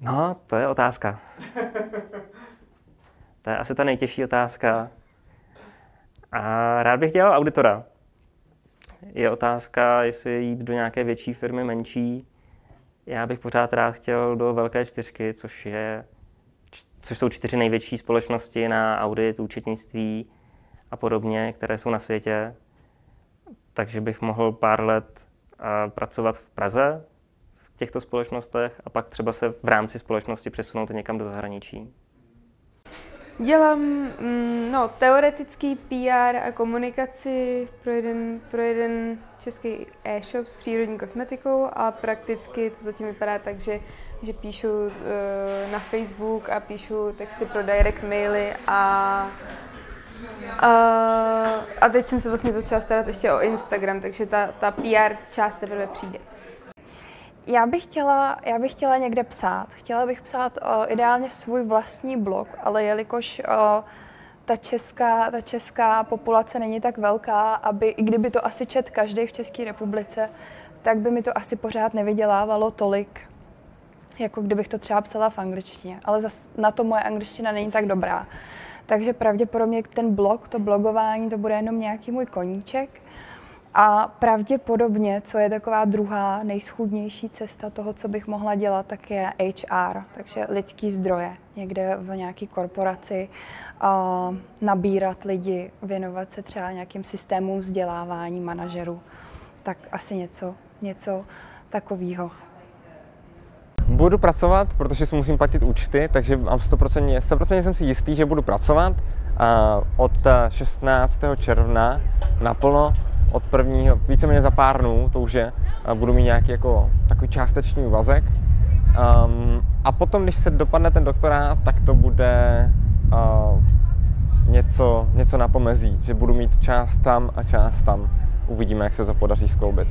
No, to je otázka. To je asi ta nejtěžší otázka. A rád bych dělal auditora. Je otázka, jestli jít do nějaké větší firmy, menší. Já bych pořád rád chtěl do velké čtyřky, což, je, což jsou čtyři největší společnosti na audit, účetnictví a podobně, které jsou na světě. Takže bych mohl pár let pracovat v Praze těchto společnostech a pak třeba se v rámci společnosti přesunout někam do zahraničí. Dělám mm, no, teoretický PR a komunikaci pro jeden, pro jeden český e-shop s přírodní kosmetikou a prakticky to zatím vypadá tak, že, že píšu uh, na Facebook a píšu texty pro direct maily a a, a teď jsem se vlastně začala starat ještě o Instagram, takže ta, ta PR část teprve přijde. Já bych chtěla, já bych chtěla někde psát. Chtěla bych psát o, ideálně svůj vlastní blog, ale jelikož o, ta česká, ta česká populace není tak velká, aby, i kdyby to asi čet každý v České republice, tak by mi to asi pořád nevydělávalo tolik, jako kdybych to třeba psala v angličtině. Ale zas na to moje angličtina není tak dobrá. Takže pravděpodobně ten blog, to blogování, to bude jenom nějaký můj koníček. A pravděpodobně, co je taková druhá nejschudnější cesta toho, co bych mohla dělat, tak je HR, takže lidský zdroje, někde v nějaké korporaci, uh, nabírat lidi, věnovat se třeba nějakým systémům vzdělávání manažerů. Tak asi něco, něco takového. Budu pracovat, protože si musím platit účty, takže mám 100%, 100% jsem si jistý, že budu pracovat. Uh, od 16. června naplno od prvního, víceméně za pár dnů, to už je, budu mít nějaký jako takový částečný úvazek. Um, a potom, když se dopadne ten doktorát, tak to bude uh, něco, něco na pomezí, že budu mít část tam a část tam. Uvidíme, jak se to podaří skloubit.